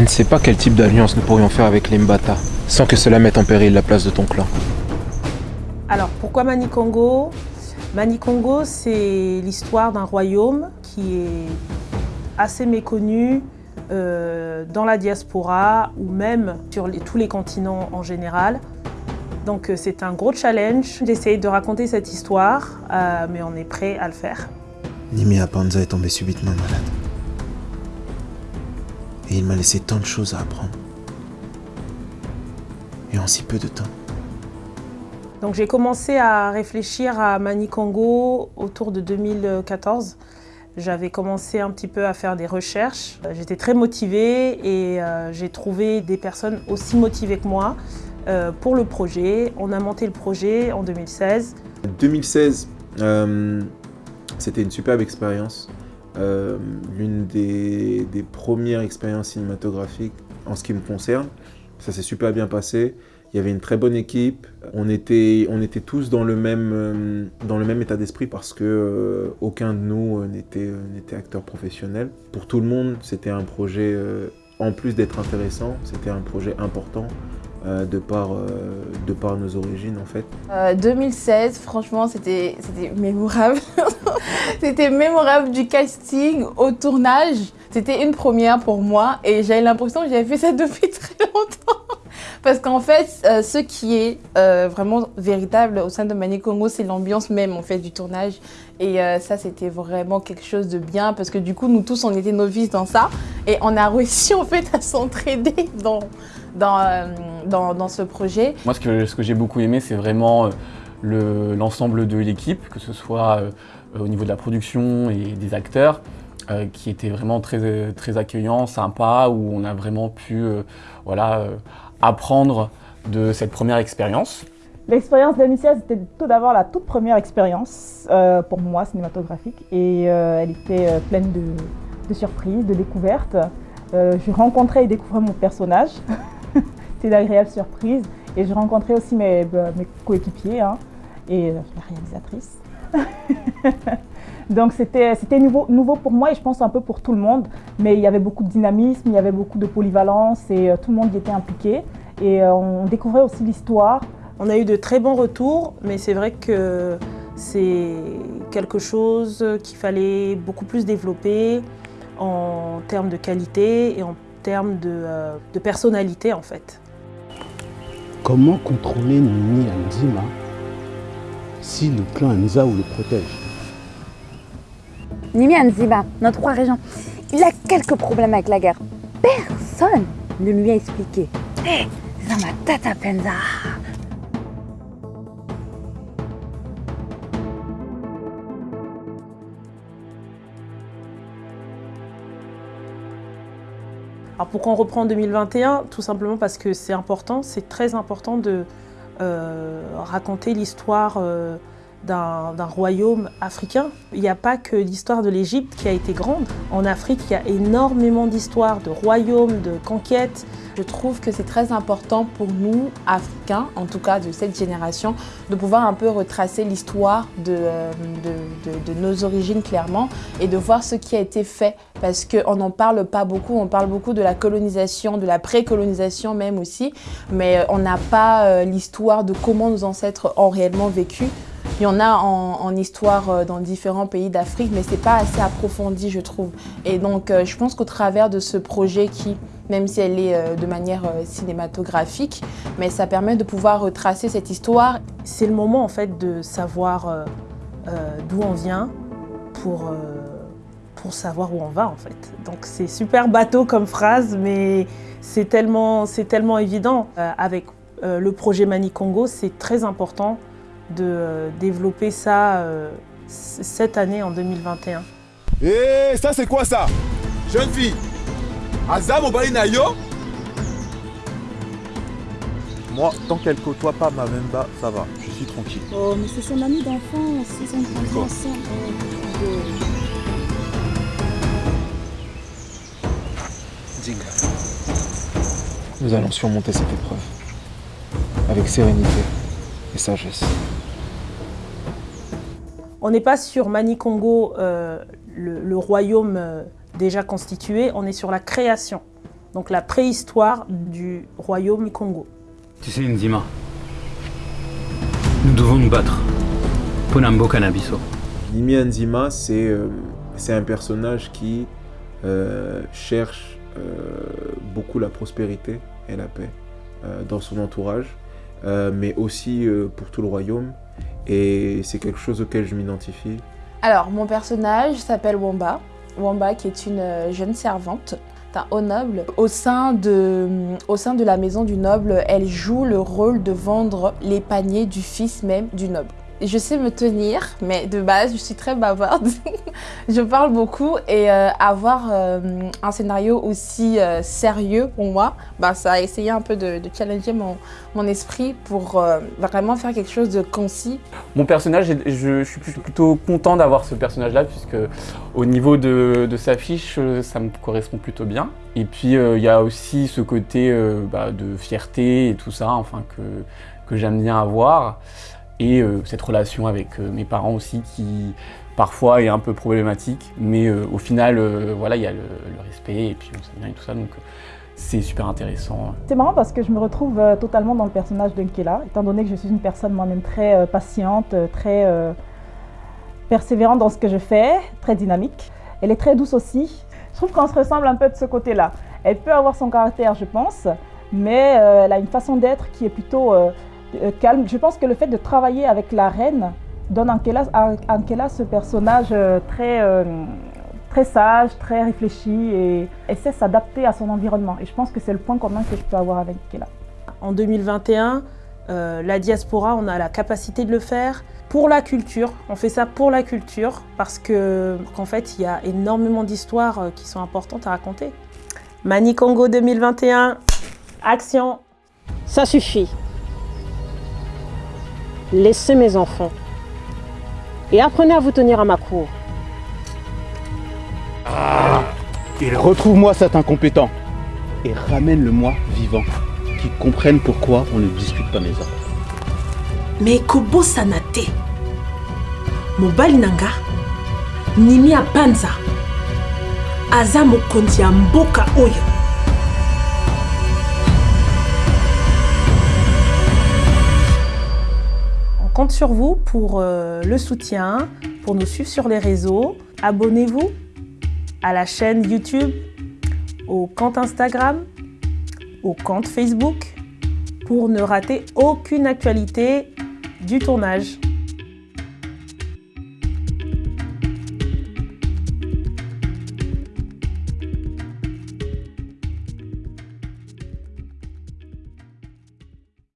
Je ne sais pas quel type d'alliance nous pourrions faire avec les Mbata, sans que cela mette en péril la place de ton clan. Alors, pourquoi Manikongo Manikongo, c'est l'histoire d'un royaume qui est assez méconnu euh, dans la diaspora ou même sur tous les continents en général. Donc euh, c'est un gros challenge d'essayer de raconter cette histoire, euh, mais on est prêt à le faire. Nimi Apanza est tombé subitement malade. Et il m'a laissé tant de choses à apprendre. Et en si peu de temps. Donc j'ai commencé à réfléchir à Manikongo autour de 2014. J'avais commencé un petit peu à faire des recherches. J'étais très motivée et euh, j'ai trouvé des personnes aussi motivées que moi euh, pour le projet. On a monté le projet en 2016. 2016, euh, c'était une superbe expérience. L'une des, premières expériences cinématographiques en ce qui me concerne. Ça s'est super bien passé. Il y avait une très bonne équipe. On était, on était tous dans le même, euh, dans le même état d'esprit parce que euh, aucun de nous euh, n'était acteur professionnel. Pour tout le monde, c'était un projet, en plus d'être intéressant, c'était un projet important. De, par, de par nos origines en fait 2016, franchement, c'était mémorable. c'était mémorable du casting au tournage. C'était une première pour moi et j'avais l'impression que j'avais fait ça depuis très longtemps. Parce qu'en fait, euh, ce qui est euh, vraiment véritable au sein de Mani Congo, c'est l'ambiance même en fait du tournage. Et euh, ça, c'était vraiment quelque chose de bien parce que du coup, nous tous, on était novices dans ça. Et on a réussi en fait à s'entraider dans, dans, dans, ce projet. Moi, ce que, ce que j'ai beaucoup aimé, c'est vraiment l'ensemble de l'équipe, que ce soit au niveau de la production et des acteurs. qui était vraiment très, très accueillant, sympa, où on a vraiment pu voilà, apprendre de cette première expérience L'expérience d'Amicia, c'était tout d'abord la toute première expérience euh, pour moi cinématographique et euh, elle était euh, pleine de, surprises, de découvertes. je rencontrais et découvrais mon personnage, c'était d'agréables surprises et je rencontrais aussi mes, mes coéquipiers hein, et la réalisatrice. Donc c'était nouveau, nouveau pour moi et je pense un peu pour tout le monde. Mais il y avait beaucoup de dynamisme, il y avait beaucoup de polyvalence et euh, tout le monde y était impliqué. Et euh, on découvrait aussi l'histoire. On a eu de très bons retours, mais c'est vrai que c'est quelque chose qu'il fallait beaucoup plus développer en termes de qualité et en termes de, euh, de personnalité en fait. Comment contrôler Nini Anzima si le clan Nzao le protège? Nimi Anziba, notre roi régent, il a quelques problèmes avec la guerre. Personne ne lui a expliqué. Hé, Zama Tata Penza Alors pourquoi on reprend en 2021 Tout simplement parce que c'est important, c'est très important de euh, raconter l'histoire euh, d'un royaume africain. Il n'y a pas que l'histoire de l'Égypte qui a été grande. En Afrique, il y a énormément d'histoires, de royaumes, de conquêtes. Je trouve que c'est très important pour nous, Africains, en tout cas de cette génération, de pouvoir un peu retracer l'histoire de, euh, nos origines clairement et de voir ce qui a été fait parce qu'on n'en parle pas beaucoup, on parle beaucoup de la colonisation, de la pré-colonisation même aussi, mais euh, on n'a pas euh, l'histoire de comment nos ancêtres ont réellement vécu. Il y en a en, histoire euh, dans différents pays d'Afrique, mais ce n'est pas assez approfondi, je trouve. Et donc, euh, je pense qu'au travers de ce projet qui, même si elle est euh, de manière cinématographique, mais ça permet de pouvoir retracer cette histoire. C'est le moment, en fait, de savoir d'où on vient pour, pour savoir où on va, en fait. Donc, c'est super bateau comme phrase, mais c'est tellement, tellement évident. avec le projet Mani Congo, c'est très important de euh, développer ça euh, cette année en 2021. Eh, ça c'est quoi ça? Jeune fille Azam Nayo? Moi, tant qu'elle côtoie pas ma Memba, ça va, je suis tranquille. Oh, mais c'est son ami d'enfance, ils ont grandi ensemble. Nous allons surmonter cette épreuve avec sérénité et sagesse. On n'est pas sur Mani-Congo, euh, le, royaume euh, déjà constitué, on est sur la création donc la préhistoire du royaume Congo. Tu sais, Nzima, nous devons nous battre. Ponambo Canabiso. Nimi Nzima, c'est euh, c'est un personnage qui euh, cherche euh, beaucoup la prospérité et la paix euh, dans son entourage, euh, mais aussi euh, pour tout le royaume. Et c'est quelque chose auquel je m'identifie. Alors, mon personnage s'appelle Wamba. Wamba qui est une euh, jeune servante d'un haut noble. Au sein, de, au sein de la maison du noble, elle joue le rôle de vendre les paniers du fils même du noble. Je sais me tenir, mais de base, je suis très bavarde. je parle beaucoup et euh, avoir euh, un scénario aussi euh, sérieux pour moi, bah, ça a essayé un peu de, challenger mon, mon esprit pour vraiment faire quelque chose de concis. Mon personnage, je, suis plutôt content d'avoir ce personnage-là, puisque au niveau de, de sa fiche, ça me correspond plutôt bien. Et puis, il y a aussi ce côté bah, de fierté et tout ça, enfin, que, que j'aime bien avoir. Et euh, cette relation avec euh, mes parents aussi, qui parfois est un peu problématique, mais euh, au final, voilà, il y a le, respect, et puis on s'aime bien et tout ça, donc c'est super intéressant. C'est marrant parce que je me retrouve totalement dans le personnage d'Unkela, étant donné que je suis une personne moi-même très patiente, très persévérante dans ce que je fais, très dynamique. Elle est très douce aussi. Je trouve qu'on se ressemble un peu de ce côté-là. Elle peut avoir son caractère, je pense, mais elle a une façon d'être qui est plutôt calme. Je pense que le fait de travailler avec la reine donne à Ankela, ce personnage euh, très, euh, très sage, très réfléchi et, et sait s'adapter à son environnement. Et je pense que c'est le point commun que je peux avoir avec Ankela. En 2021, euh, la diaspora, on a la capacité de le faire pour la culture. On fait ça pour la culture parce que qu'en fait, il y a énormément d'histoires euh, qui sont importantes à raconter. Mani Congo 2021, action Ça suffit. Laissez mes enfants. Et apprenez à vous tenir à ma cour. Et retrouve-moi cet incompétent. Et ramène-le-moi vivant. Qu'il comprenne pourquoi on ne discute pas mes ordres. me ekobosana te mobali na nga nimi ya panza aza mokonzi ya mboka oyo compte sur vous pour euh, le soutien, pour nous suivre sur les réseaux. Abonnez-vous à la chaîne YouTube, au compte Instagram, au compte Facebook pour ne rater aucune actualité du tournage.